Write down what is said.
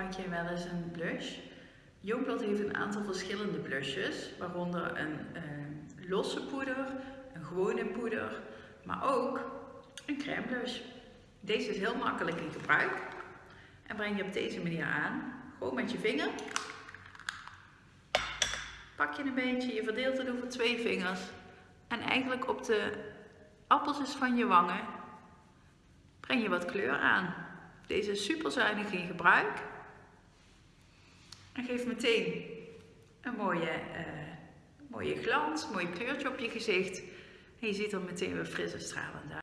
gebruik jij wel eens een blush? Youngblood heeft een aantal verschillende blushes, waaronder een eh, losse poeder, een gewone poeder, maar ook een crème blush. Deze is heel makkelijk in gebruik en breng je op deze manier aan. Gewoon met je vinger. Pak je een beetje, je verdeelt het over twee vingers en eigenlijk op de appeltjes van je wangen breng je wat kleur aan. Deze is super zuinig in gebruik. En geeft meteen een mooie, uh, mooie glans, mooi kleurtje op je gezicht. En je ziet er meteen weer fris en stralend uit.